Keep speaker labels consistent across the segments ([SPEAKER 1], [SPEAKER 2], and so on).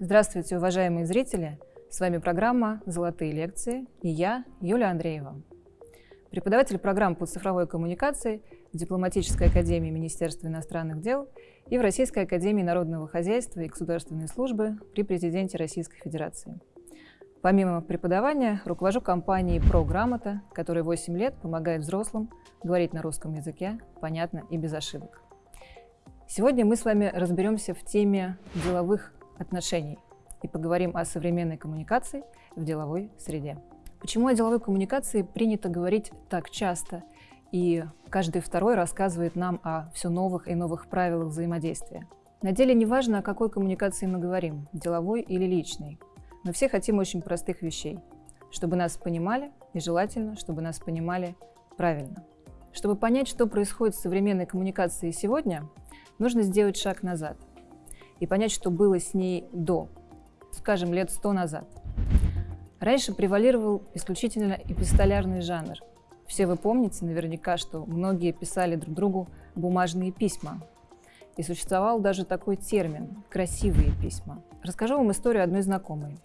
[SPEAKER 1] Здравствуйте, уважаемые зрители! С вами программа «Золотые лекции» и я, Юлия Андреева. Преподаватель программ по цифровой коммуникации в Дипломатической академии Министерства иностранных дел и в Российской академии народного хозяйства и государственной службы при президенте Российской Федерации. Помимо преподавания, руковожу компанией «Програмота», которая 8 лет помогает взрослым говорить на русском языке понятно и без ошибок. Сегодня мы с вами разберемся в теме деловых отношений и поговорим о современной коммуникации в деловой среде. Почему о деловой коммуникации принято говорить так часто, и каждый второй рассказывает нам о все новых и новых правилах взаимодействия? На деле не важно, о какой коммуникации мы говорим, деловой или личной. Мы все хотим очень простых вещей, чтобы нас понимали, и желательно, чтобы нас понимали правильно. Чтобы понять, что происходит в современной коммуникации сегодня, нужно сделать шаг назад и понять, что было с ней до, скажем, лет сто назад. Раньше превалировал исключительно эпистолярный жанр. Все вы помните наверняка, что многие писали друг другу бумажные письма. И существовал даже такой термин – красивые письма. Расскажу вам историю одной знакомой,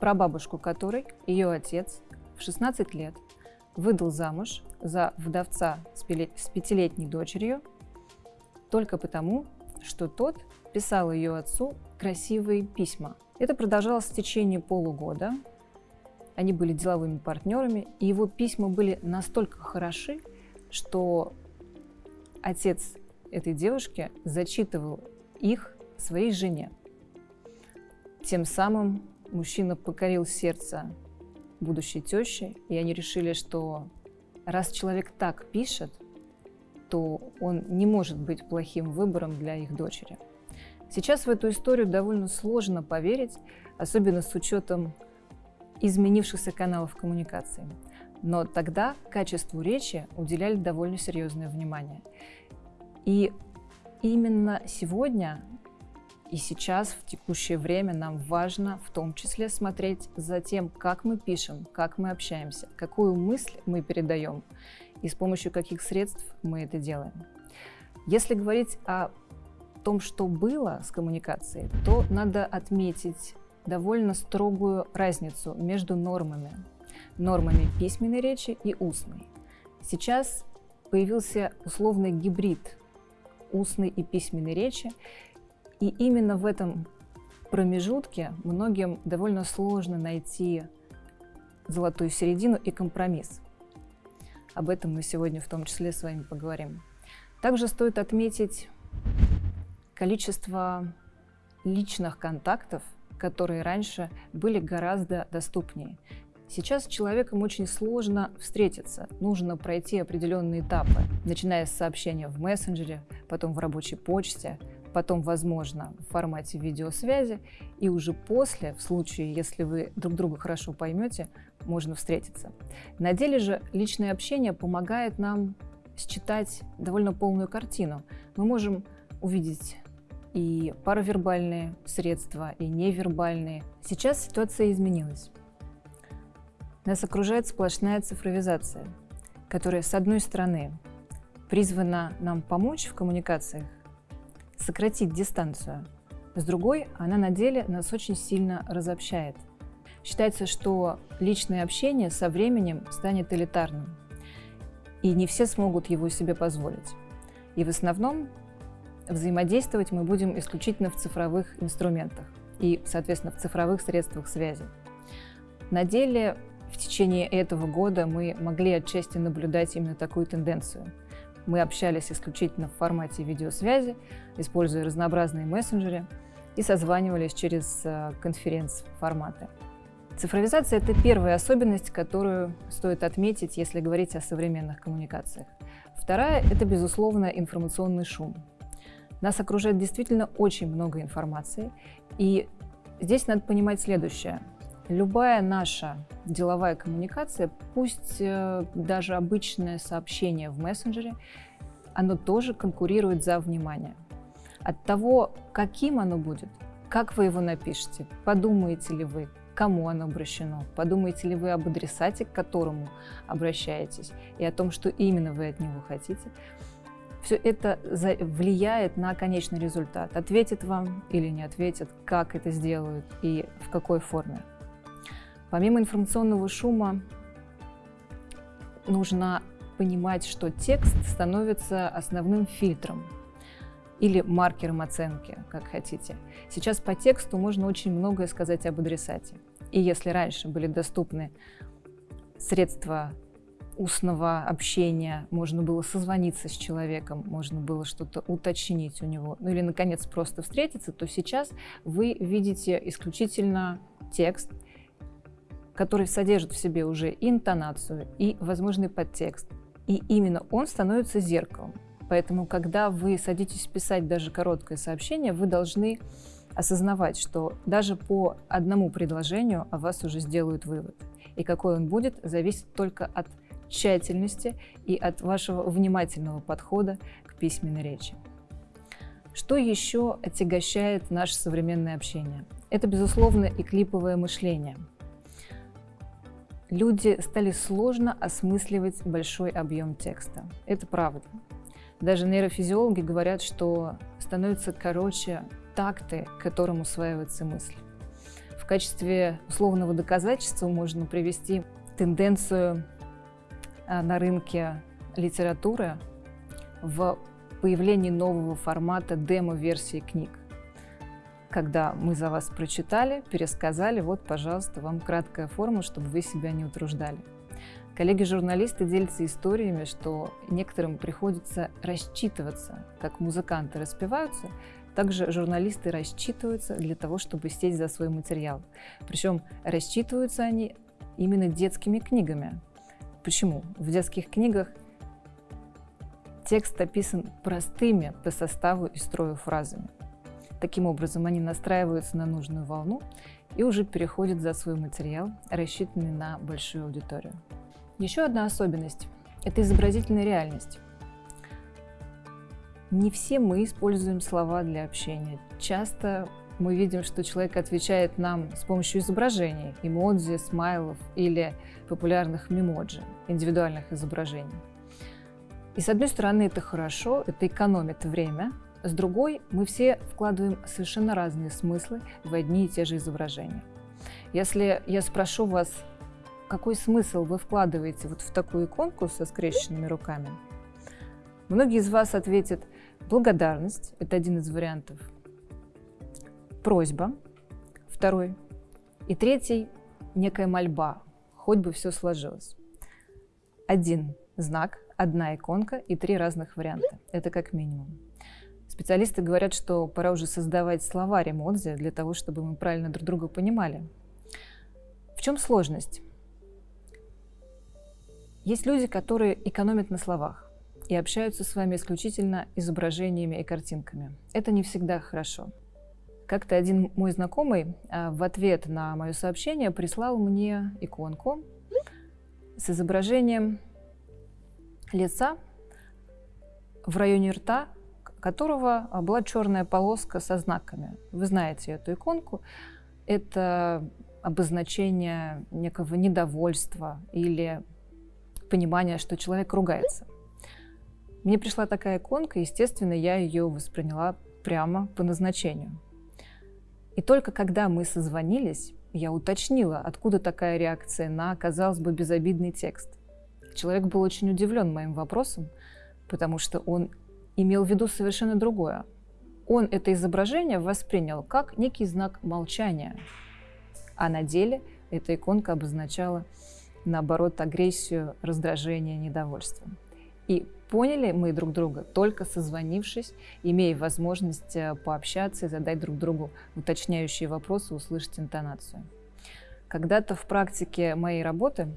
[SPEAKER 1] про бабушку которой ее отец в 16 лет выдал замуж за вдовца с пятилетней дочерью только потому, что тот писал ее отцу красивые письма. Это продолжалось в течение полугода. Они были деловыми партнерами, и его письма были настолько хороши, что отец этой девушки зачитывал их своей жене. Тем самым мужчина покорил сердце будущей тещи, и они решили, что раз человек так пишет, то он не может быть плохим выбором для их дочери. Сейчас в эту историю довольно сложно поверить, особенно с учетом изменившихся каналов коммуникации. Но тогда качеству речи уделяли довольно серьезное внимание. И именно сегодня и сейчас, в текущее время, нам важно в том числе смотреть за тем, как мы пишем, как мы общаемся, какую мысль мы передаем и с помощью каких средств мы это делаем. Если говорить о том, что было с коммуникацией, то надо отметить довольно строгую разницу между нормами. Нормами письменной речи и устной. Сейчас появился условный гибрид устной и письменной речи, и именно в этом промежутке многим довольно сложно найти золотую середину и компромисс. Об этом мы сегодня в том числе с вами поговорим. Также стоит отметить количество личных контактов, которые раньше были гораздо доступнее. Сейчас человеком очень сложно встретиться. Нужно пройти определенные этапы, начиная с сообщения в мессенджере, потом в рабочей почте, потом, возможно, в формате видеосвязи, и уже после, в случае, если вы друг друга хорошо поймете, можно встретиться. На деле же личное общение помогает нам считать довольно полную картину. Мы можем увидеть и паравербальные средства, и невербальные. Сейчас ситуация изменилась. Нас окружает сплошная цифровизация, которая, с одной стороны, призвана нам помочь в коммуникациях, сократить дистанцию, с другой, она на деле нас очень сильно разобщает. Считается, что личное общение со временем станет элитарным, и не все смогут его себе позволить. И в основном взаимодействовать мы будем исключительно в цифровых инструментах и, соответственно, в цифровых средствах связи. На деле в течение этого года мы могли отчасти наблюдать именно такую тенденцию. Мы общались исключительно в формате видеосвязи, используя разнообразные мессенджеры и созванивались через э, конференц-форматы. Цифровизация – это первая особенность, которую стоит отметить, если говорить о современных коммуникациях. Вторая – это, безусловно, информационный шум. Нас окружает действительно очень много информации. И здесь надо понимать следующее. Любая наша деловая коммуникация, пусть э, даже обычное сообщение в мессенджере, оно тоже конкурирует за внимание. От того, каким оно будет, как вы его напишете, подумаете ли вы, кому оно обращено, подумаете ли вы об адресате, к которому обращаетесь, и о том, что именно вы от него хотите, Все это влияет на конечный результат. Ответит вам или не ответит, как это сделают и в какой форме. Помимо информационного шума, нужно понимать, что текст становится основным фильтром или маркером оценки, как хотите. Сейчас по тексту можно очень многое сказать об адресате. И если раньше были доступны средства устного общения, можно было созвониться с человеком, можно было что-то уточнить у него, ну или, наконец, просто встретиться, то сейчас вы видите исключительно текст, который содержит в себе уже интонацию и возможный подтекст. И именно он становится зеркалом. Поэтому, когда вы садитесь писать даже короткое сообщение, вы должны осознавать, что даже по одному предложению о вас уже сделают вывод. И какой он будет, зависит только от тщательности и от вашего внимательного подхода к письменной речи. Что еще отягощает наше современное общение? Это, безусловно, и клиповое мышление. Люди стали сложно осмысливать большой объем текста. Это правда. Даже нейрофизиологи говорят, что становятся короче такты, к которым усваивается мысль. В качестве условного доказательства можно привести тенденцию а, на рынке литературы в появлении нового формата демо-версии книг. Когда мы за вас прочитали, пересказали, вот, пожалуйста, вам краткая форма, чтобы вы себя не утруждали. Коллеги-журналисты делятся историями, что некоторым приходится рассчитываться, как музыканты распеваются, также журналисты рассчитываются для того, чтобы сесть за свой материал. Причем рассчитываются они именно детскими книгами. Почему? В детских книгах текст описан простыми по составу и строю фразами. Таким образом, они настраиваются на нужную волну и уже переходят за свой материал, рассчитанный на большую аудиторию. Еще одна особенность – это изобразительная реальность. Не все мы используем слова для общения. Часто мы видим, что человек отвечает нам с помощью изображений, эмодзи, смайлов или популярных мемоджи, индивидуальных изображений. И с одной стороны это хорошо, это экономит время, с другой мы все вкладываем совершенно разные смыслы в одни и те же изображения. Если я спрошу вас, какой смысл вы вкладываете вот в такую иконку со скрещенными руками? Многие из вас ответят благодарность, это один из вариантов, просьба, второй, и третий – некая мольба, хоть бы все сложилось. Один знак, одна иконка и три разных варианта. Это как минимум. Специалисты говорят, что пора уже создавать словарь эмодзи для того, чтобы мы правильно друг друга понимали. В чем сложность? Есть люди, которые экономят на словах и общаются с вами исключительно изображениями и картинками. Это не всегда хорошо. Как-то один мой знакомый а, в ответ на мое сообщение прислал мне иконку с изображением лица в районе рта, которого была черная полоска со знаками. Вы знаете эту иконку. Это обозначение некого недовольства или понимания, что человек ругается. Мне пришла такая иконка, естественно, я ее восприняла прямо по назначению. И только когда мы созвонились, я уточнила, откуда такая реакция на, казалось бы, безобидный текст. Человек был очень удивлен моим вопросом, потому что он имел в виду совершенно другое. Он это изображение воспринял как некий знак молчания, а на деле эта иконка обозначала наоборот, агрессию, раздражение, недовольство. И поняли мы друг друга только созвонившись, имея возможность э, пообщаться и задать друг другу уточняющие вопросы, услышать интонацию. Когда-то в практике моей работы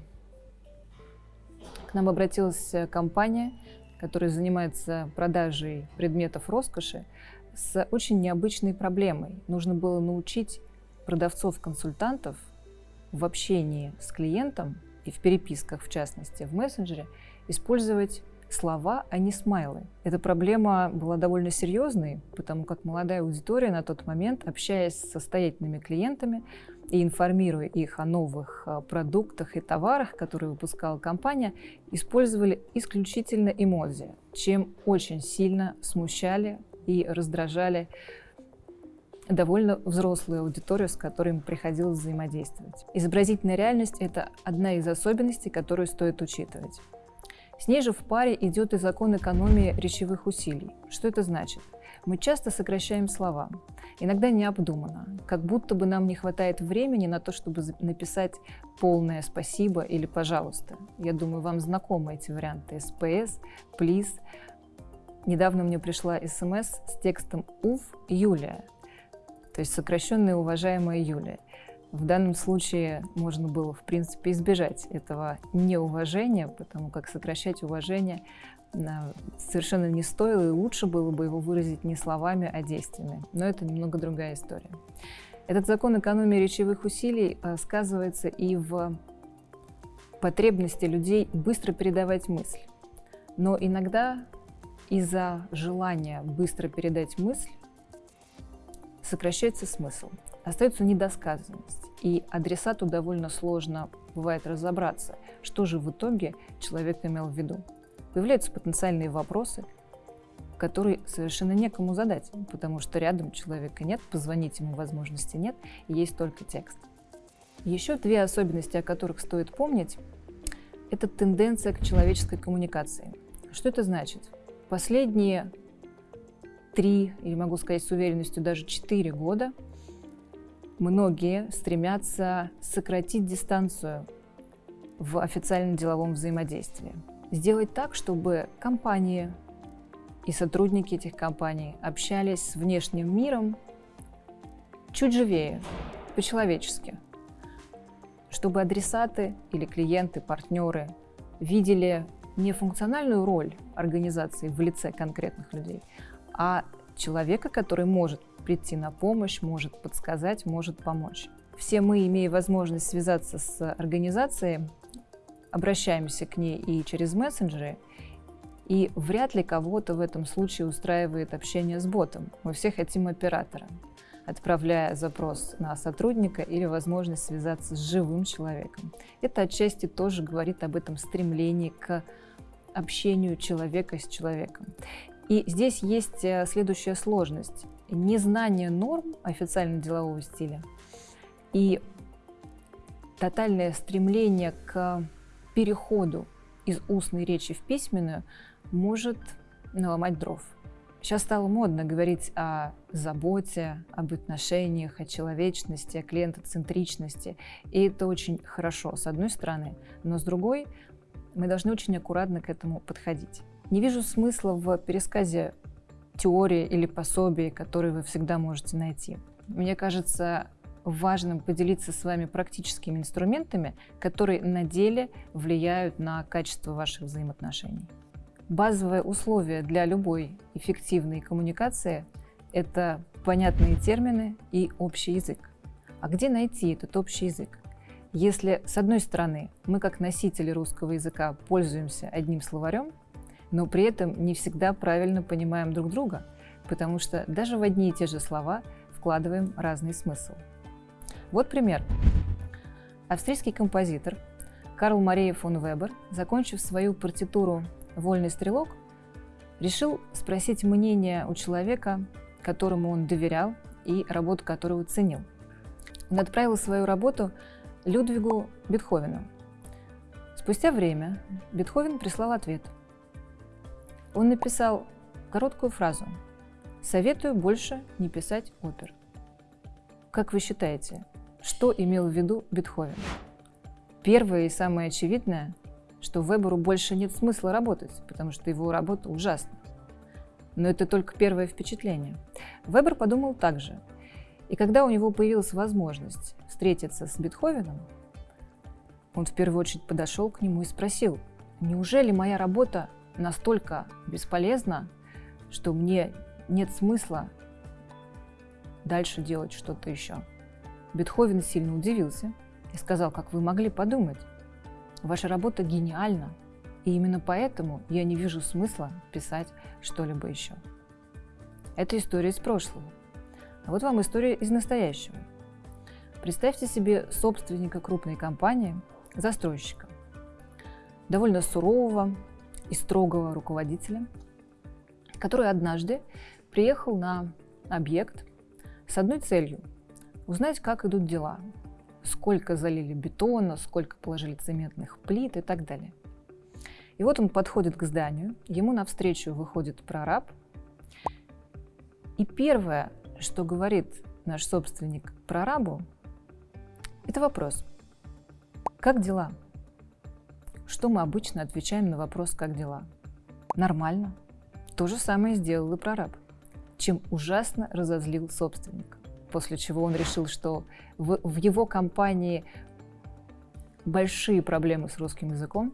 [SPEAKER 1] к нам обратилась э, компания, которая занимается продажей предметов роскоши, с очень необычной проблемой. Нужно было научить продавцов-консультантов в общении с клиентом и в переписках, в частности, в мессенджере, использовать слова, а не смайлы. Эта проблема была довольно серьезной, потому как молодая аудитория на тот момент, общаясь с состоятельными клиентами, и информируя их о новых а, продуктах и товарах, которые выпускала компания, использовали исключительно эмодзи, чем очень сильно смущали и раздражали довольно взрослую аудиторию, с которой им приходилось взаимодействовать. Изобразительная реальность – это одна из особенностей, которую стоит учитывать. С ней же в паре идет и закон экономии речевых усилий. Что это значит? Мы часто сокращаем слова, иногда необдуманно, как будто бы нам не хватает времени на то, чтобы написать полное «спасибо» или «пожалуйста». Я думаю, вам знакомы эти варианты «СПС», «Плиз». Недавно мне пришла смс с текстом «Уф, Юлия», то есть сокращенная «Уважаемая Юлия». В данном случае можно было, в принципе, избежать этого неуважения, потому как сокращать уважение совершенно не стоило, и лучше было бы его выразить не словами, а действиями. Но это немного другая история. Этот закон экономии речевых усилий э, сказывается и в потребности людей быстро передавать мысль. Но иногда из-за желания быстро передать мысль сокращается смысл, остается недосказанность, и адресату довольно сложно бывает разобраться, что же в итоге человек имел в виду появляются потенциальные вопросы, которые совершенно некому задать, потому что рядом человека нет, позвонить ему возможности нет, есть только текст. Еще две особенности, о которых стоит помнить, это тенденция к человеческой коммуникации. Что это значит? Последние три, или могу сказать с уверенностью, даже четыре года многие стремятся сократить дистанцию в официальном деловом взаимодействии сделать так, чтобы компании и сотрудники этих компаний общались с внешним миром чуть живее, по-человечески, чтобы адресаты или клиенты, партнеры видели не функциональную роль организации в лице конкретных людей, а человека, который может прийти на помощь, может подсказать, может помочь. Все мы, имея возможность связаться с организацией, обращаемся к ней и через мессенджеры, и вряд ли кого-то в этом случае устраивает общение с ботом. Мы все хотим оператора, отправляя запрос на сотрудника или возможность связаться с живым человеком. Это отчасти тоже говорит об этом стремлении к общению человека с человеком. И здесь есть э, следующая сложность. Незнание норм официально-делового стиля и тотальное стремление к переходу из устной речи в письменную может наломать дров. Сейчас стало модно говорить о заботе, об отношениях, о человечности, о клиентоцентричности. И это очень хорошо, с одной стороны. Но с другой, мы должны очень аккуратно к этому подходить. Не вижу смысла в пересказе теории или пособий, которые вы всегда можете найти. Мне кажется, важным поделиться с вами практическими инструментами, которые на деле влияют на качество ваших взаимоотношений. Базовое условие для любой эффективной коммуникации – это понятные термины и общий язык. А где найти этот общий язык? Если, с одной стороны, мы как носители русского языка пользуемся одним словарем, но при этом не всегда правильно понимаем друг друга, потому что даже в одни и те же слова вкладываем разный смысл. Вот пример. Австрийский композитор Карл Мария фон Вебер, закончив свою партитуру «Вольный стрелок», решил спросить мнение у человека, которому он доверял и работу которого ценил. Он отправил свою работу Людвигу Бетховену. Спустя время Бетховен прислал ответ. Он написал короткую фразу «Советую больше не писать опер». Как вы считаете, что имел в виду Бетховен? Первое и самое очевидное, что Веберу больше нет смысла работать, потому что его работа ужасна. Но это только первое впечатление. Вебер подумал так же. И когда у него появилась возможность встретиться с Бетховеном, он в первую очередь подошел к нему и спросил, неужели моя работа настолько бесполезна, что мне нет смысла дальше делать что-то еще? Бетховен сильно удивился и сказал, как вы могли подумать. Ваша работа гениальна, и именно поэтому я не вижу смысла писать что-либо еще. Это история из прошлого. А вот вам история из настоящего. Представьте себе собственника крупной компании, застройщика, довольно сурового и строгого руководителя, который однажды приехал на объект с одной целью – узнать, как идут дела, сколько залили бетона, сколько положили цементных плит и так далее. И вот он подходит к зданию, ему навстречу выходит прораб, и первое, что говорит наш собственник прорабу, это вопрос. Как дела? Что мы обычно отвечаем на вопрос «как дела?» Нормально. То же самое сделал и прораб, чем ужасно разозлил собственник. После чего он решил, что в, в его компании большие проблемы с русским языком,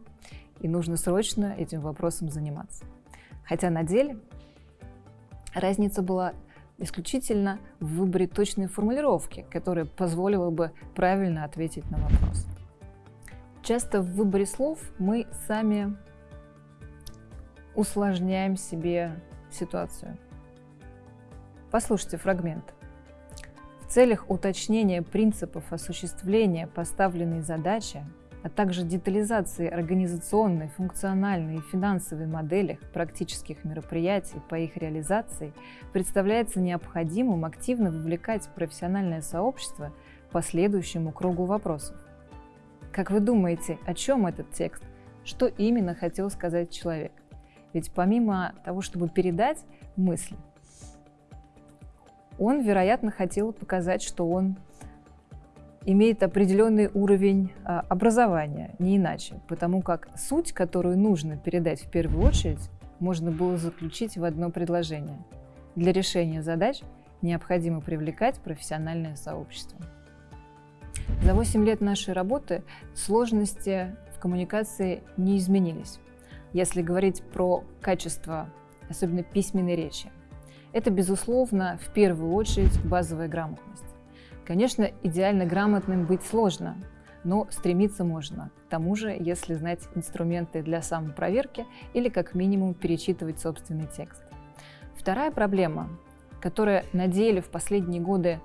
[SPEAKER 1] и нужно срочно этим вопросом заниматься. Хотя на деле разница была исключительно в выборе точной формулировки, которая позволила бы правильно ответить на вопрос. Часто в выборе слов мы сами усложняем себе ситуацию. Послушайте фрагмент. Целях уточнения принципов осуществления поставленной задачи а также детализации организационной, функциональной и финансовой моделях практических мероприятий по их реализации представляется необходимым активно вовлекать профессиональное сообщество по следующему кругу вопросов. Как вы думаете, о чем этот текст? Что именно хотел сказать человек? Ведь помимо того, чтобы передать мысли, он, вероятно, хотел показать, что он имеет определенный уровень а, образования, не иначе, потому как суть, которую нужно передать в первую очередь, можно было заключить в одно предложение. Для решения задач необходимо привлекать профессиональное сообщество. За 8 лет нашей работы сложности в коммуникации не изменились. Если говорить про качество, особенно письменной речи, это, безусловно, в первую очередь базовая грамотность. Конечно, идеально грамотным быть сложно, но стремиться можно. К тому же, если знать инструменты для самопроверки или как минимум перечитывать собственный текст. Вторая проблема, которая на деле в последние годы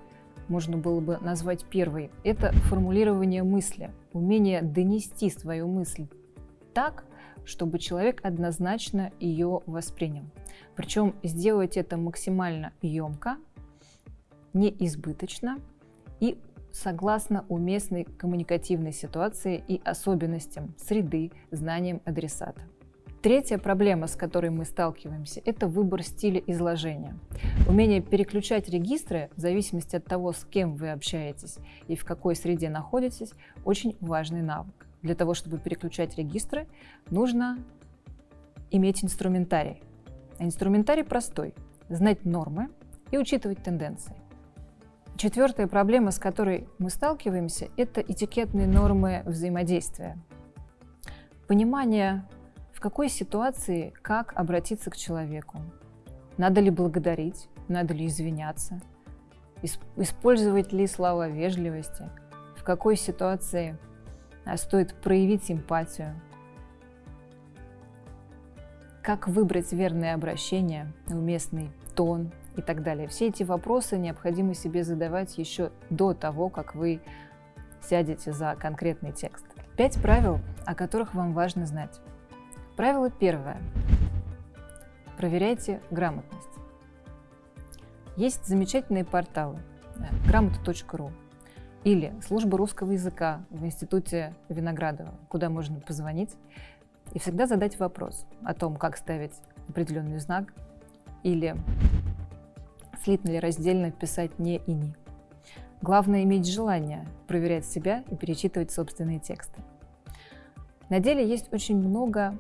[SPEAKER 1] можно было бы назвать первой, это формулирование мысли, умение донести свою мысль так, чтобы человек однозначно ее воспринял. Причем сделать это максимально емко, не избыточно и согласно уместной коммуникативной ситуации и особенностям среды, знаниям адресата. Третья проблема, с которой мы сталкиваемся, это выбор стиля изложения. Умение переключать регистры в зависимости от того, с кем вы общаетесь и в какой среде находитесь, очень важный навык. Для того, чтобы переключать регистры, нужно иметь инструментарий. А инструментарий простой – знать нормы и учитывать тенденции. Четвертая проблема, с которой мы сталкиваемся, это этикетные нормы взаимодействия. Понимание, в какой ситуации как обратиться к человеку. Надо ли благодарить, надо ли извиняться, использовать ли слова вежливости, в какой ситуации стоит проявить симпатию, как выбрать верное обращение, уместный тон, и так далее. Все эти вопросы необходимо себе задавать еще до того, как вы сядете за конкретный текст. Пять правил, о которых вам важно знать. Правило первое. Проверяйте грамотность. Есть замечательные порталы грамота.ру или служба русского языка в Институте Виноградова, куда можно позвонить и всегда задать вопрос о том, как ставить определенный знак или слитно или раздельно писать «не» и «ни». Главное иметь желание проверять себя и перечитывать собственные тексты. На деле есть очень много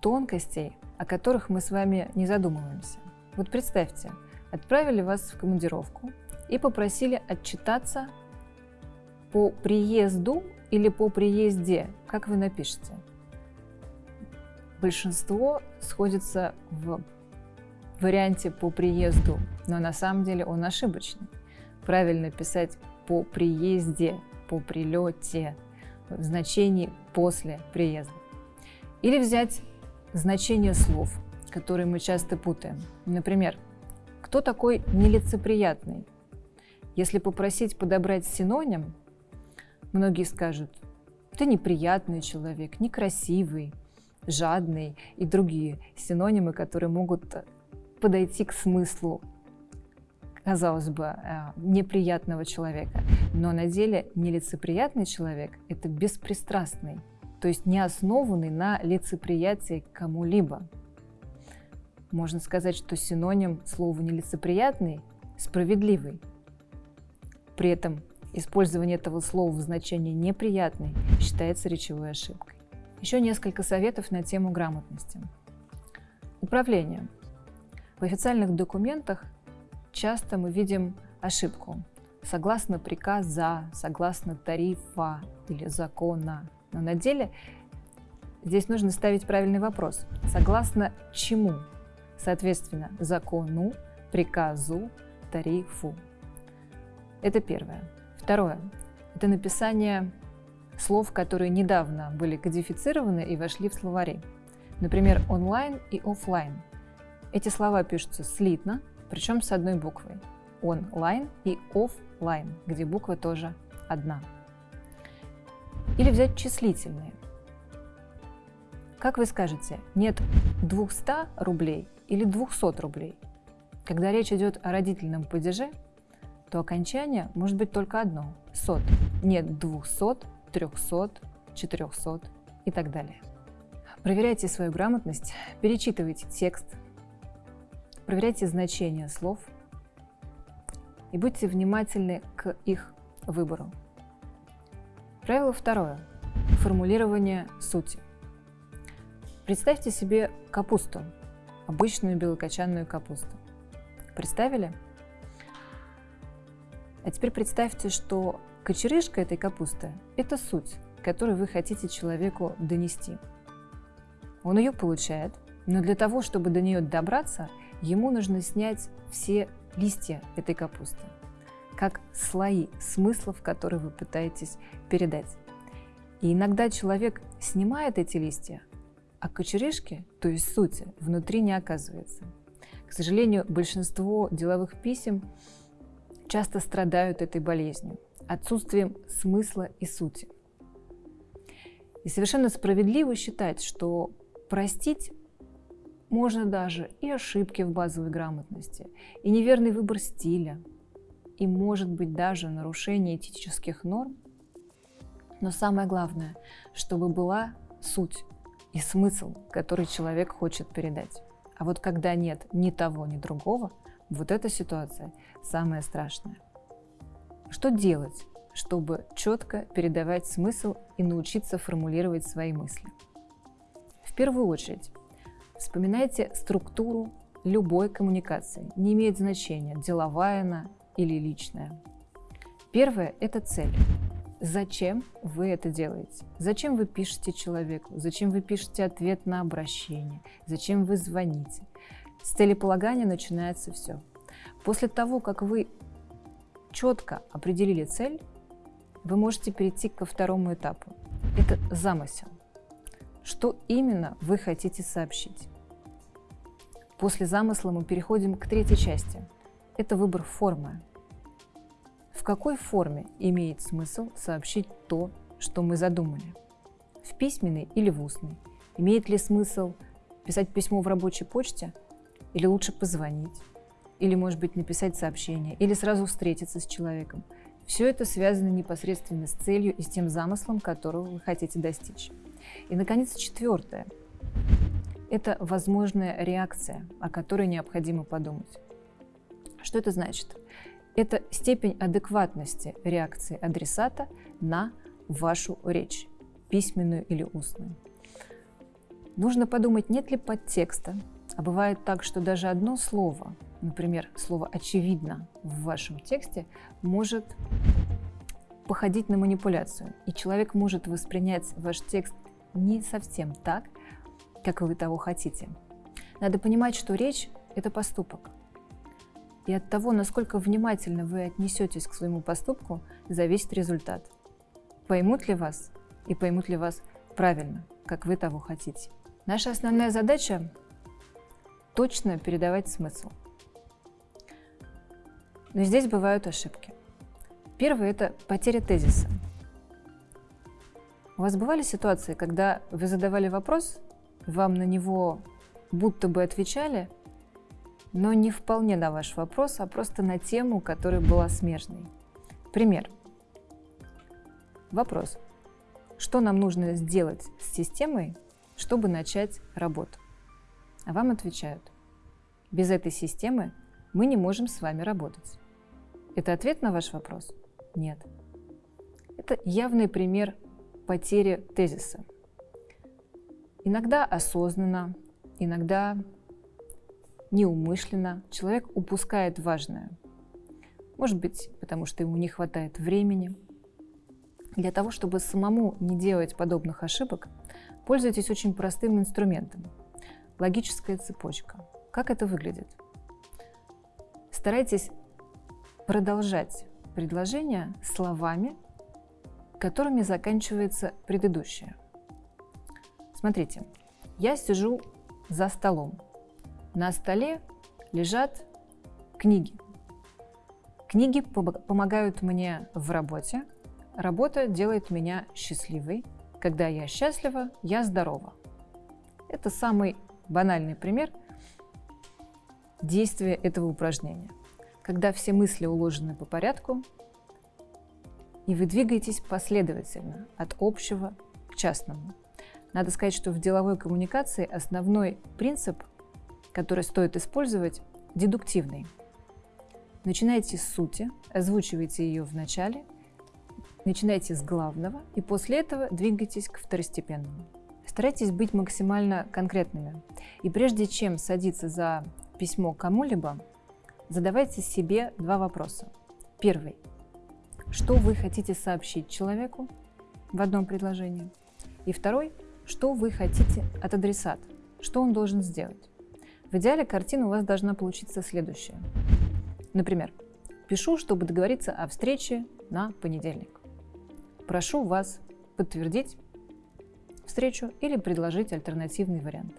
[SPEAKER 1] тонкостей, о которых мы с вами не задумываемся. Вот представьте, отправили вас в командировку и попросили отчитаться по приезду или по приезде, как вы напишете. Большинство сходится в варианте по приезду, но на самом деле он ошибочный. Правильно писать по приезде, по прилете, в значении после приезда. Или взять значение слов, которые мы часто путаем. Например, кто такой нелицеприятный? Если попросить подобрать синоним, многие скажут, ты неприятный человек, некрасивый, жадный и другие синонимы, которые могут подойти к смыслу, казалось бы, э, неприятного человека. Но на деле нелицеприятный человек – это беспристрастный, то есть не основанный на лицеприятии кому-либо. Можно сказать, что синоним слова «нелицеприятный» – «справедливый». При этом использование этого слова в значении «неприятный» считается речевой ошибкой. Еще несколько советов на тему грамотности. Управление. В официальных документах часто мы видим ошибку. Согласно приказа, согласно тарифа или закона. Но на деле здесь нужно ставить правильный вопрос. Согласно чему? Соответственно, закону, приказу, тарифу. Это первое. Второе. Это написание слов, которые недавно были кодифицированы и вошли в словари. Например, онлайн и офлайн. Эти слова пишутся слитно, причем с одной буквой. Онлайн и офлайн, где буква тоже одна. Или взять числительные. Как вы скажете, нет 200 рублей или 200 рублей? Когда речь идет о родительном падеже, то окончание может быть только одно – сот. Нет 200, 300, 400 и так далее. Проверяйте свою грамотность, перечитывайте текст, проверяйте значение слов и будьте внимательны к их выбору. Правило второе. Формулирование сути. Представьте себе капусту, обычную белокочанную капусту. Представили? А теперь представьте, что кочерышка этой капусты – это суть, которую вы хотите человеку донести. Он ее получает, но для того, чтобы до нее добраться, ему нужно снять все листья этой капусты, как слои смыслов, которые вы пытаетесь передать. И иногда человек снимает эти листья, а кочерышки, то есть сути, внутри не оказывается. К сожалению, большинство деловых писем часто страдают этой болезнью, отсутствием смысла и сути. И совершенно справедливо считать, что простить можно даже и ошибки в базовой грамотности, и неверный выбор стиля, и, может быть, даже нарушение этических норм. Но самое главное, чтобы была суть и смысл, который человек хочет передать. А вот когда нет ни того, ни другого – вот эта ситуация самая страшная. Что делать, чтобы четко передавать смысл и научиться формулировать свои мысли? В первую очередь, вспоминайте структуру любой коммуникации. Не имеет значения, деловая она или личная. Первое – это цель. Зачем вы это делаете? Зачем вы пишете человеку? Зачем вы пишете ответ на обращение? Зачем вы звоните? С целеполагания начинается все. После того, как вы четко определили цель, вы можете перейти ко второму этапу. Это замысел. Что именно вы хотите сообщить? После замысла мы переходим к третьей части. Это выбор формы. В какой форме имеет смысл сообщить то, что мы задумали? В письменной или в устной? Имеет ли смысл писать письмо в рабочей почте или лучше позвонить? Или, может быть, написать сообщение, или сразу встретиться с человеком. Все это связано непосредственно с целью и с тем замыслом, которого вы хотите достичь. И, наконец, четвертое. Это возможная реакция, о которой необходимо подумать. Что это значит? Это степень адекватности реакции адресата на вашу речь, письменную или устную. Нужно подумать, нет ли подтекста, а бывает так, что даже одно слово например, слово «очевидно» в вашем тексте может походить на манипуляцию. И человек может воспринять ваш текст не совсем так, как вы того хотите. Надо понимать, что речь – это поступок. И от того, насколько внимательно вы отнесетесь к своему поступку, зависит результат. Поймут ли вас и поймут ли вас правильно, как вы того хотите. Наша основная задача – точно передавать смысл – но здесь бывают ошибки. Первое – это потеря тезиса. У вас бывали ситуации, когда вы задавали вопрос, вам на него будто бы отвечали, но не вполне на ваш вопрос, а просто на тему, которая была смежной. Пример. Вопрос. Что нам нужно сделать с системой, чтобы начать работу? А вам отвечают. Без этой системы мы не можем с вами работать. Это ответ на ваш вопрос? Нет. Это явный пример потери тезиса. Иногда осознанно, иногда неумышленно человек упускает важное. Может быть, потому что ему не хватает времени. Для того, чтобы самому не делать подобных ошибок, пользуйтесь очень простым инструментом – логическая цепочка. Как это выглядит? Старайтесь продолжать предложение словами, которыми заканчивается предыдущее. Смотрите, я сижу за столом. На столе лежат книги. Книги помогают мне в работе. Работа делает меня счастливой. Когда я счастлива, я здорова. Это самый банальный пример действия этого упражнения. Когда все мысли уложены по порядку, и вы двигаетесь последовательно от общего к частному. Надо сказать, что в деловой коммуникации основной принцип, который стоит использовать, дедуктивный. Начинайте с сути, озвучивайте ее в начале, начинайте с главного и после этого двигайтесь к второстепенному. Старайтесь быть максимально конкретными. И прежде чем садиться за письмо кому-либо, задавайте себе два вопроса. Первый что вы хотите сообщить человеку в одном предложении. И второй, что вы хотите от адресата, что он должен сделать. В идеале картина у вас должна получиться следующая. Например, пишу, чтобы договориться о встрече на понедельник. Прошу вас подтвердить встречу или предложить альтернативный вариант.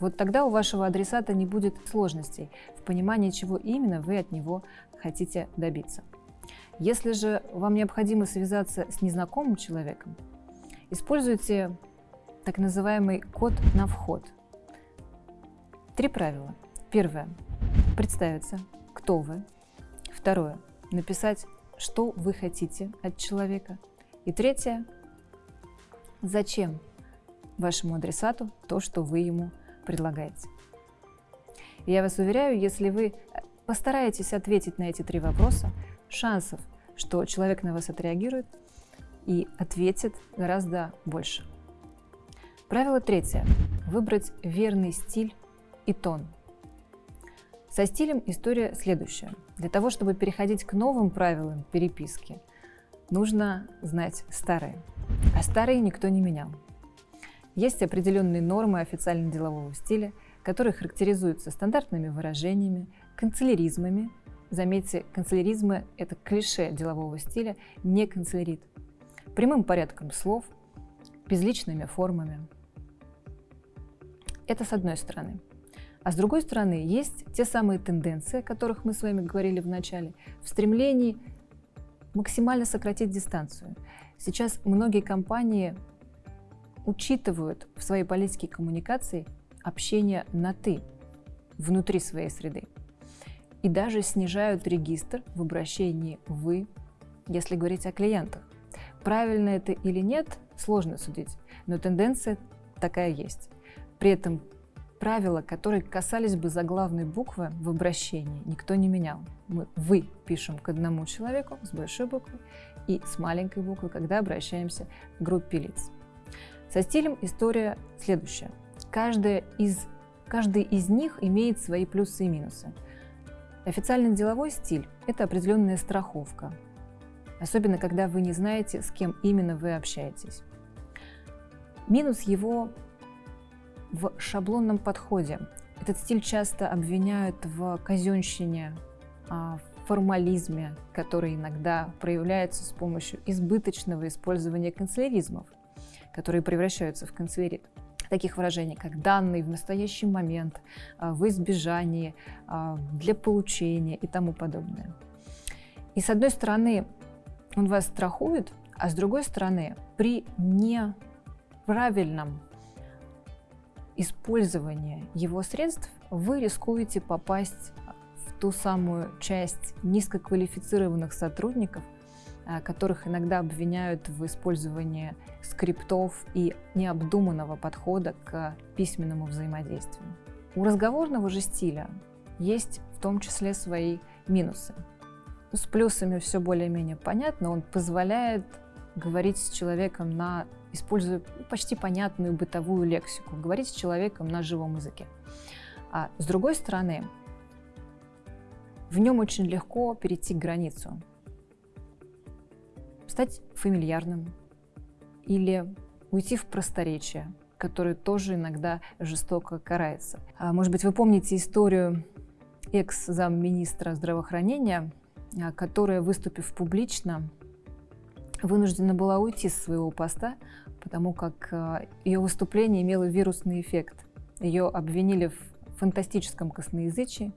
[SPEAKER 1] Вот тогда у вашего адресата не будет сложностей в понимании, чего именно вы от него хотите добиться. Если же вам необходимо связаться с незнакомым человеком, используйте так называемый код на вход. Три правила. Первое. Представиться, кто вы. Второе. Написать, что вы хотите от человека. И третье. Зачем вашему адресату то, что вы ему предлагаете. Я вас уверяю, если вы постараетесь ответить на эти три вопроса, шансов, что человек на вас отреагирует и ответит гораздо больше. Правило третье. Выбрать верный стиль и тон. Со стилем история следующая. Для того, чтобы переходить к новым правилам переписки, нужно знать старые. А старые никто не менял. Есть определенные нормы официально-делового стиля, которые характеризуются стандартными выражениями, канцеляризмами Заметьте, канцеляризмы – это клише делового стиля, не канцелярит. Прямым порядком слов, безличными формами. Это с одной стороны. А с другой стороны, есть те самые тенденции, о которых мы с вами говорили в начале, в стремлении максимально сократить дистанцию. Сейчас многие компании учитывают в своей политике коммуникации общение на «ты» внутри своей среды и даже снижают регистр в обращении «вы», если говорить о клиентах. Правильно это или нет, сложно судить, но тенденция такая есть. При этом правила, которые касались бы заглавной буквы в обращении, никто не менял. Мы «вы» пишем к одному человеку с большой буквы и с маленькой буквы, когда обращаемся к группе лиц. Со стилем история следующая. Каждая из, каждый из них имеет свои плюсы и минусы. Официальный деловой стиль – это определенная страховка, особенно когда вы не знаете, с кем именно вы общаетесь. Минус его в шаблонном подходе. Этот стиль часто обвиняют в казенщине, а, в формализме, который иногда проявляется с помощью избыточного использования канцеляризмов, которые превращаются в канцелярит таких выражений, как данный в настоящий момент, а, в избежании, а, для получения и тому подобное. И с одной стороны, он вас страхует, а с другой стороны, при неправильном использовании его средств вы рискуете попасть в ту самую часть низкоквалифицированных сотрудников, которых иногда обвиняют в использовании скриптов и необдуманного подхода к письменному взаимодействию. У разговорного же стиля есть в том числе свои минусы. С плюсами все более-менее понятно. Он позволяет говорить с человеком на, используя почти понятную бытовую лексику, говорить с человеком на живом языке. А с другой стороны, в нем очень легко перейти границу, стать фамильярным или уйти в просторечие, которое тоже иногда жестоко карается. А, может быть, вы помните историю экс-замминистра здравоохранения а, которая, выступив публично, вынуждена была уйти с своего поста, потому как а, ее выступление имело вирусный эффект. Ее обвинили в фантастическом косноязычии,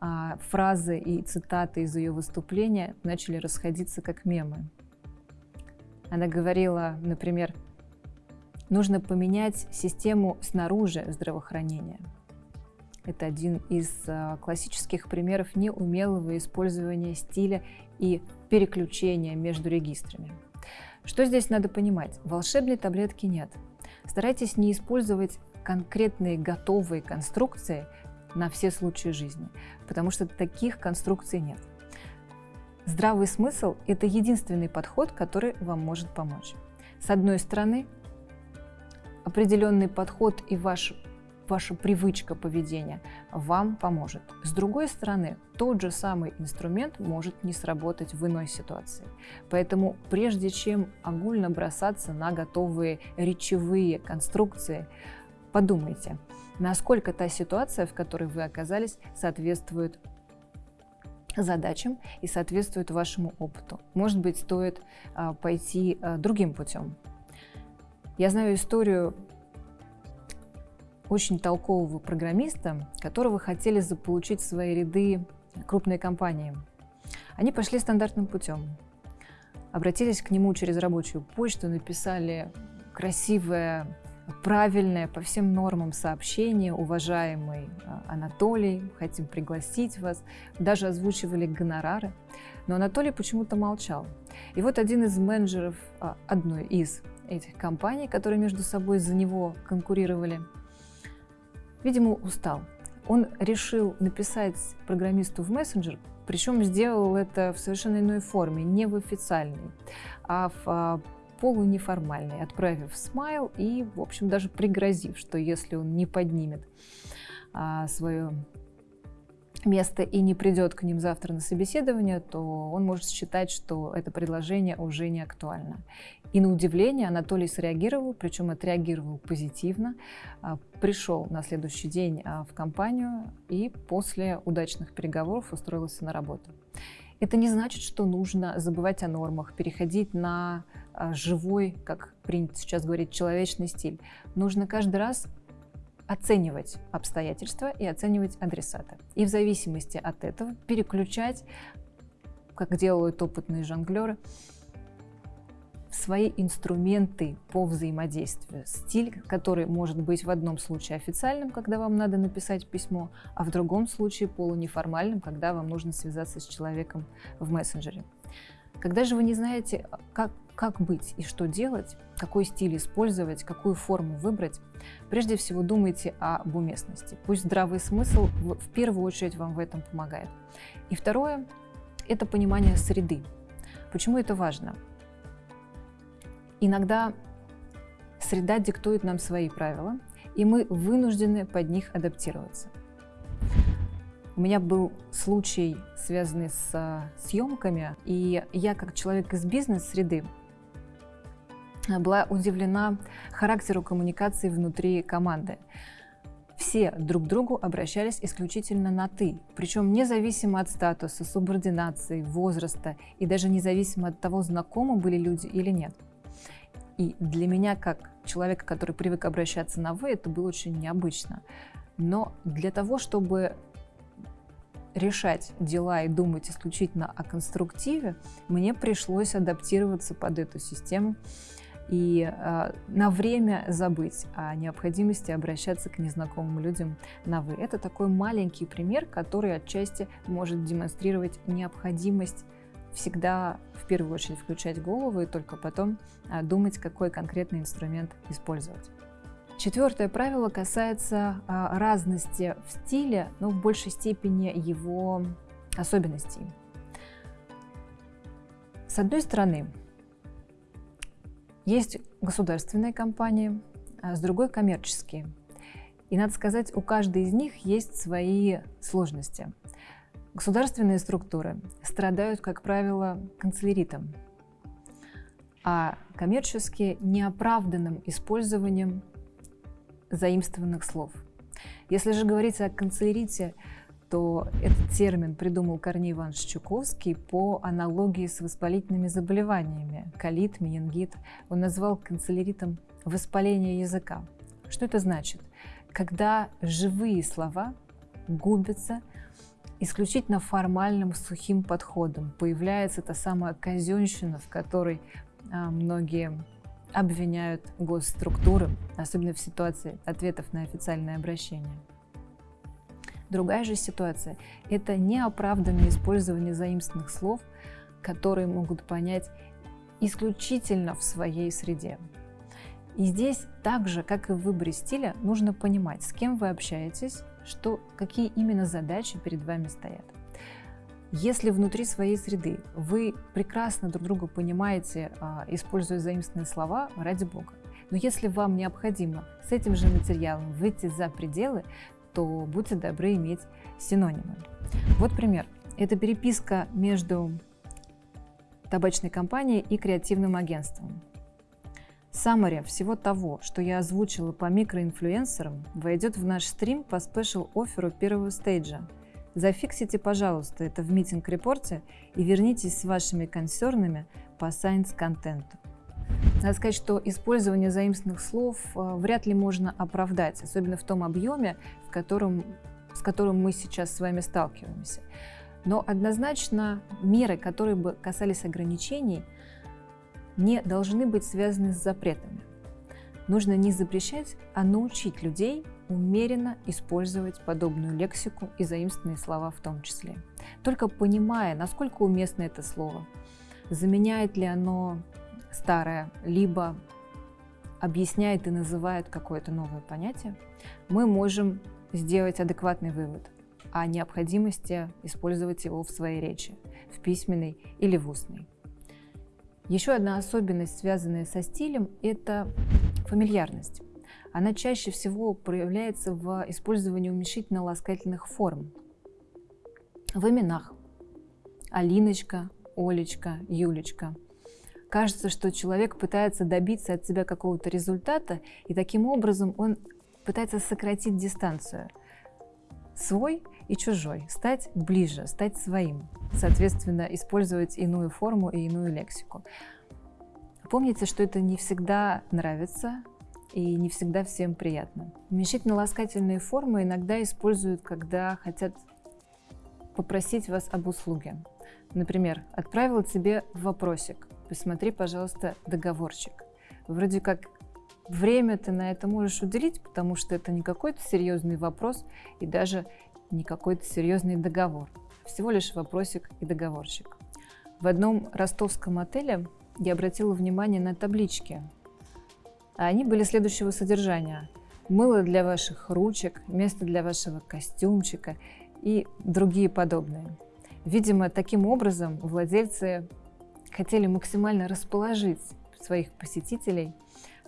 [SPEAKER 1] а фразы и цитаты из ее выступления начали расходиться как мемы. Она говорила, например, нужно поменять систему снаружи здравоохранения – это один из а, классических примеров неумелого использования стиля и переключения между регистрами. Что здесь надо понимать? Волшебной таблетки нет. Старайтесь не использовать конкретные готовые конструкции на все случаи жизни, потому что таких конструкций нет. Здравый смысл – это единственный подход, который вам может помочь. С одной стороны, определенный подход и ваш ваша привычка поведения вам поможет. С другой стороны, тот же самый инструмент может не сработать в иной ситуации. Поэтому прежде чем огульно бросаться на готовые речевые конструкции, подумайте, насколько та ситуация, в которой вы оказались, соответствует задачам и соответствует вашему опыту. Может быть, стоит а, пойти а, другим путем. Я знаю историю очень толкового программиста, которого хотели заполучить в свои ряды крупные компании. Они пошли стандартным путем. Обратились к нему через рабочую почту, написали красивое, правильное по всем нормам сообщение. Уважаемый а, Анатолий, хотим пригласить вас. Даже озвучивали гонорары. Но Анатолий почему-то молчал. И вот один из менеджеров а, одной из этих компаний, которые между собой за него конкурировали, видимо, устал. Он решил написать программисту в мессенджер, причем сделал это в совершенно иной форме, не в официальной, а в полунеформальной, отправив смайл и, в общем, даже пригрозив, что если он не поднимет а, свое место и не придет к ним завтра на собеседование, то он может считать, что это предложение уже не актуально. И на удивление Анатолий среагировал, причем отреагировал позитивно, а, пришел на следующий день а, в компанию и после удачных переговоров устроился на работу. Это не значит, что нужно забывать о нормах, переходить на живой, как принято сейчас говорить, человечный стиль. Нужно каждый раз оценивать обстоятельства и оценивать адресата. И в зависимости от этого переключать, как делают опытные жонглеры, свои инструменты по взаимодействию. Стиль, который может быть в одном случае официальным, когда вам надо написать письмо, а в другом случае полунеформальным, когда вам нужно связаться с человеком в мессенджере. Когда же вы не знаете, как, как быть и что делать, какой стиль использовать, какую форму выбрать, прежде всего думайте об уместности. Пусть здравый смысл в первую очередь вам в этом помогает. И второе – это понимание среды. Почему это важно? Иногда среда диктует нам свои правила, и мы вынуждены под них адаптироваться. У меня был случай, связанный с а, съемками, и я, как человек из бизнес-среды, была удивлена характеру коммуникации внутри команды. Все друг к другу обращались исключительно на «ты», причем независимо от статуса, субординации, возраста и даже независимо от того, знакомы были люди или нет. И для меня, как человека, который привык обращаться на «вы», это было очень необычно. Но для того, чтобы решать дела и думать исключительно о конструктиве, мне пришлось адаптироваться под эту систему и э, на время забыть о необходимости обращаться к незнакомым людям на «вы». Это такой маленький пример, который отчасти может демонстрировать необходимость всегда в первую очередь включать голову и только потом э, думать, какой конкретный инструмент использовать. Четвертое правило касается э, разности в стиле, но в большей степени его особенностей. С одной стороны, есть государственные компании, а с другой коммерческие. И надо сказать, у каждой из них есть свои сложности. Государственные структуры страдают, как правило, канцеляритом, а коммерческие – неоправданным использованием заимствованных слов. Если же говорить о канцелярите, то этот термин придумал Корней Иванович Чуковский по аналогии с воспалительными заболеваниями – колит, менингит. Он назвал канцеляритом воспаление языка. Что это значит? Когда живые слова губятся исключительно формальным сухим подходом, появляется та самая казенщина, в которой а, многие обвиняют госструктуры, особенно в ситуации ответов на официальное обращение. Другая же ситуация – это неоправданное использование заимственных слов, которые могут понять исключительно в своей среде. И здесь так же, как и в выборе стиля, нужно понимать, с кем вы общаетесь, что, какие именно задачи перед вами стоят. Если внутри своей среды вы прекрасно друг друга понимаете, а, используя заимственные слова, ради бога. Но если вам необходимо с этим же материалом выйти за пределы, то будьте добры иметь синонимы. Вот пример. Это переписка между табачной компанией и креативным агентством. Summary всего того, что я озвучила по микроинфлюенсерам, войдет в наш стрим по special offer у первого stage а. Зафиксите, пожалуйста, это в meeting report е и вернитесь с вашими консернами по science-контенту. Надо сказать, что использование заимственных слов э, вряд ли можно оправдать, особенно в том объеме, в котором, с которым мы сейчас с вами сталкиваемся. Но однозначно меры, которые бы касались ограничений, не должны быть связаны с запретами. Нужно не запрещать, а научить людей умеренно использовать подобную лексику и заимственные слова в том числе. Только понимая, насколько уместно это слово, заменяет ли оно старое, либо объясняет и называет какое-то новое понятие, мы можем сделать адекватный вывод о необходимости использовать его в своей речи, в письменной или в устной. Еще одна особенность, связанная со стилем, это фамильярность. Она чаще всего проявляется в использовании уменьшительно-ласкательных форм. В именах. Алиночка, Олечка, Юлечка – Кажется, что человек пытается добиться от себя какого-то результата, и таким образом он пытается сократить дистанцию. Свой и чужой, стать ближе, стать своим, соответственно, использовать иную форму и иную лексику. Помните, что это не всегда нравится и не всегда всем приятно. Уменьшительно-ласкательные формы иногда используют, когда хотят попросить вас об услуге. Например, отправил тебе вопросик, посмотри, пожалуйста, договорчик. Вроде как время ты на это можешь уделить, потому что это не какой-то серьезный вопрос и даже не какой-то серьезный договор. Всего лишь вопросик и договорчик. В одном ростовском отеле я обратила внимание на таблички. Они были следующего содержания. Мыло для ваших ручек, место для вашего костюмчика и другие подобные. Видимо, таким образом владельцы хотели максимально расположить своих посетителей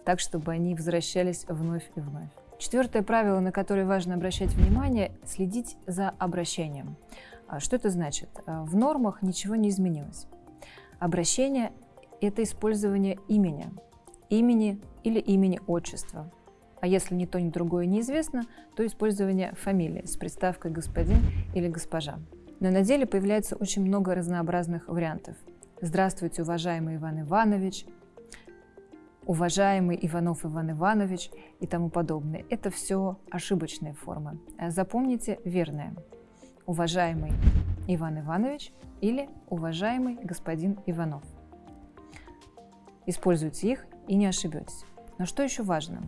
[SPEAKER 1] так, чтобы они возвращались вновь и вновь. Четвертое правило, на которое важно обращать внимание – следить за обращением. А что это значит? А, в нормах ничего не изменилось. Обращение – это использование имени, имени или имени отчества. А если ни то, ни другое неизвестно, то использование фамилии с приставкой «господин» или «госпожа». Но на деле появляется очень много разнообразных вариантов – Здравствуйте, уважаемый Иван Иванович, уважаемый Иванов Иван Иванович и тому подобное. Это все ошибочные формы. Запомните верное. уважаемый Иван Иванович или уважаемый господин Иванов. Используйте их и не ошибетесь. Но что еще важно?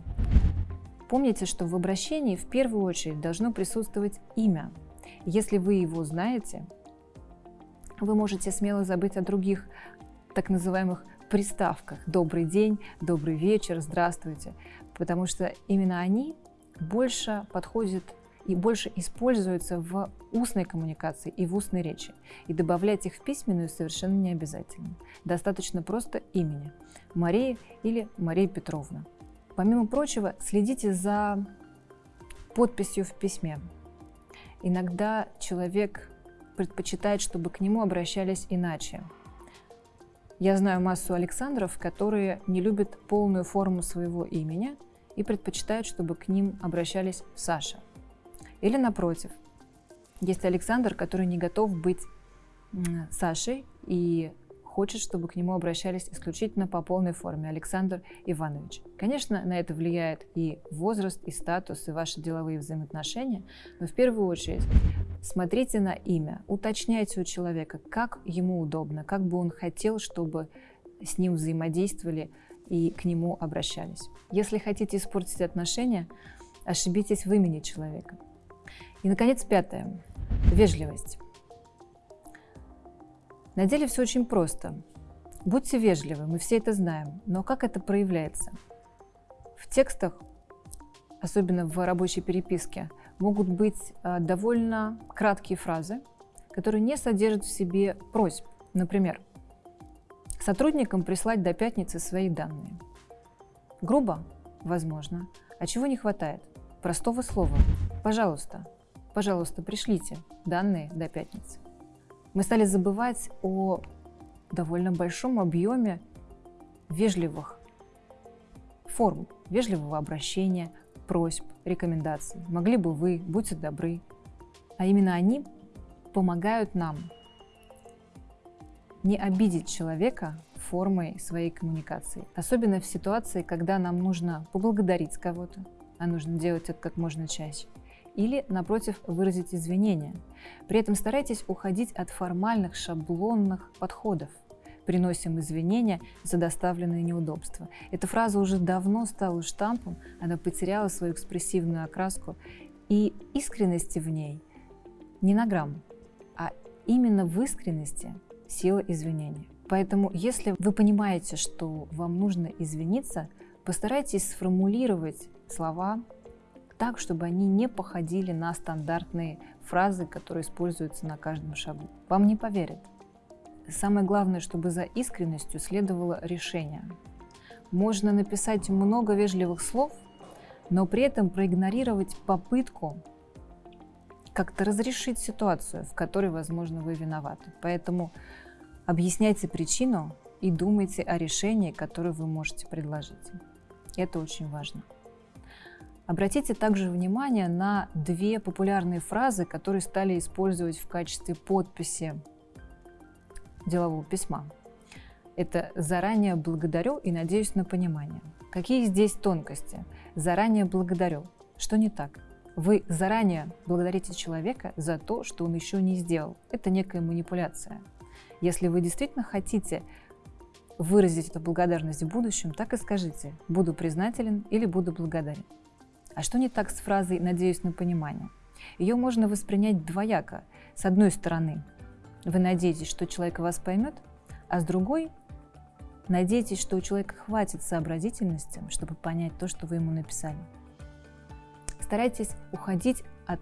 [SPEAKER 1] Помните, что в обращении в первую очередь должно присутствовать имя. Если вы его знаете, вы можете смело забыть о других так называемых приставках «добрый день», «добрый вечер», «здравствуйте», потому что именно они больше подходят и больше используются в устной коммуникации и в устной речи. И добавлять их в письменную совершенно не обязательно. Достаточно просто имени – Мария или Мария Петровна. Помимо прочего, следите за подписью в письме. Иногда человек предпочитает, чтобы к нему обращались иначе. Я знаю массу Александров, которые не любят полную форму своего имени и предпочитают, чтобы к ним обращались Саша. Или напротив, есть Александр, который не готов быть Сашей и хочет, чтобы к нему обращались исключительно по полной форме Александр Иванович. Конечно, на это влияет и возраст, и статус, и ваши деловые взаимоотношения, но в первую очередь смотрите на имя, уточняйте у человека, как ему удобно, как бы он хотел, чтобы с ним взаимодействовали и к нему обращались. Если хотите испортить отношения, ошибитесь в имени человека. И, наконец, пятое. Вежливость. На деле все очень просто. Будьте вежливы, мы все это знаем. Но как это проявляется? В текстах, особенно в рабочей переписке, могут быть а, довольно краткие фразы, которые не содержат в себе просьб. Например, сотрудникам прислать до пятницы свои данные. Грубо? Возможно. А чего не хватает? Простого слова. Пожалуйста, пожалуйста, пришлите данные до пятницы. Мы стали забывать о довольно большом объеме вежливых форм, вежливого обращения, просьб, рекомендаций. Могли бы вы, будьте добры. А именно они помогают нам не обидеть человека формой своей коммуникации. Особенно в ситуации, когда нам нужно поблагодарить кого-то, а нужно делать это как можно чаще или, напротив, выразить извинения. При этом старайтесь уходить от формальных шаблонных подходов. Приносим извинения за доставленные неудобства. Эта фраза уже давно стала штампом, она потеряла свою экспрессивную окраску, и искренности в ней не на грамм, а именно в искренности сила извинения. Поэтому, если вы понимаете, что вам нужно извиниться, постарайтесь сформулировать слова так, чтобы они не походили на стандартные фразы, которые используются на каждом шагу. Вам не поверят. Самое главное, чтобы за искренностью следовало решение. Можно написать много вежливых слов, но при этом проигнорировать попытку как-то разрешить ситуацию, в которой, возможно, вы виноваты. Поэтому объясняйте причину и думайте о решении, которое вы можете предложить. Это очень важно. Обратите также внимание на две популярные фразы, которые стали использовать в качестве подписи делового письма. Это «заранее благодарю и надеюсь на понимание». Какие здесь тонкости? «Заранее благодарю». Что не так? Вы заранее благодарите человека за то, что он еще не сделал. Это некая манипуляция. Если вы действительно хотите выразить эту благодарность в будущем, так и скажите «буду признателен» или «буду благодарен». А что не так с фразой «надеюсь на понимание»? Ее можно воспринять двояко. С одной стороны, вы надеетесь, что человек вас поймет, а с другой – надеетесь, что у человека хватит сообразительности, чтобы понять то, что вы ему написали. Старайтесь уходить от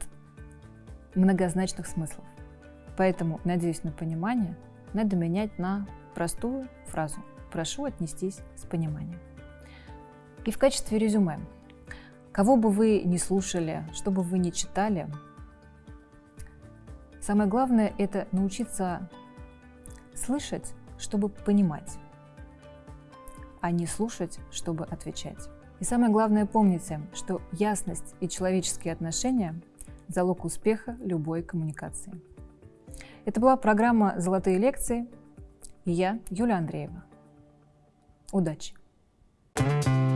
[SPEAKER 1] многозначных смыслов. Поэтому «надеюсь на понимание» надо менять на простую фразу «прошу отнестись с пониманием». И в качестве резюме – Кого бы вы ни слушали, что бы вы ни читали, самое главное – это научиться слышать, чтобы понимать, а не слушать, чтобы отвечать. И самое главное помните, что ясность и человеческие отношения – залог успеха любой коммуникации. Это была программа «Золотые лекции» и я, Юлия Андреева. Удачи! thank you